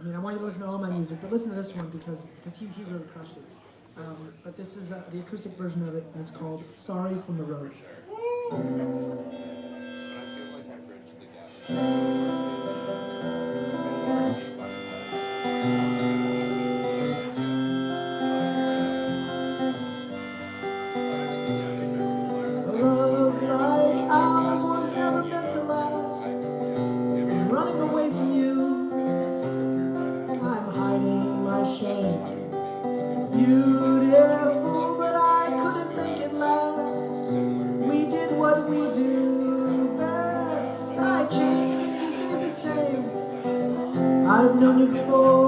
I mean, I want you to listen to all my music, but listen to this one because because he, he really crushed it. Um, but this is uh, the acoustic version of it, and it's called "Sorry from the Road." Beautiful, but I couldn't make it last. We did what we do best. I changed and you stayed the same. I've known you before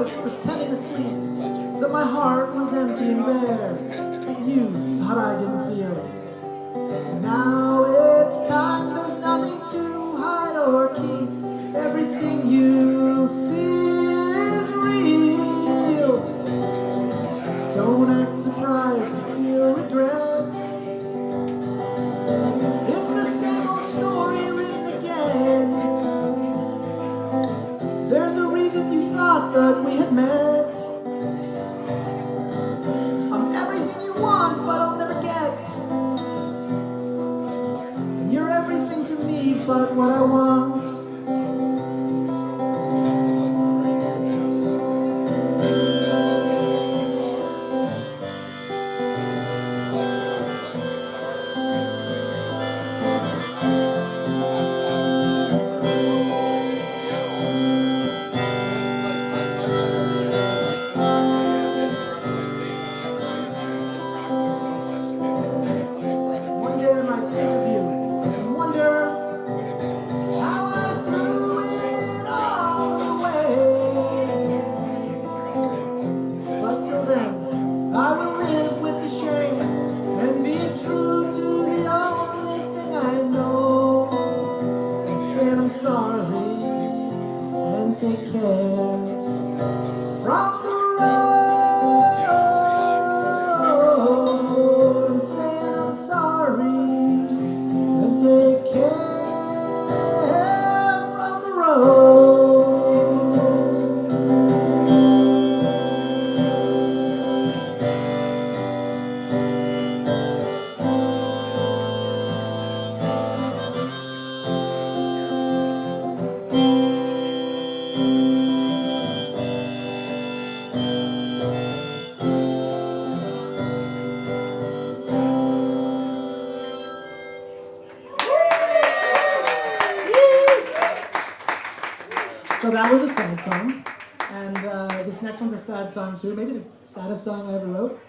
was pretending to sleep, that my heart was empty and bare. You thought I didn't feel it. Now it's time, there's nothing to hide or keep. Everything you but what I want. I'm sorry and take care from the road. So that was a sad song. And uh, this next one's a sad song too. Maybe the saddest song I ever wrote.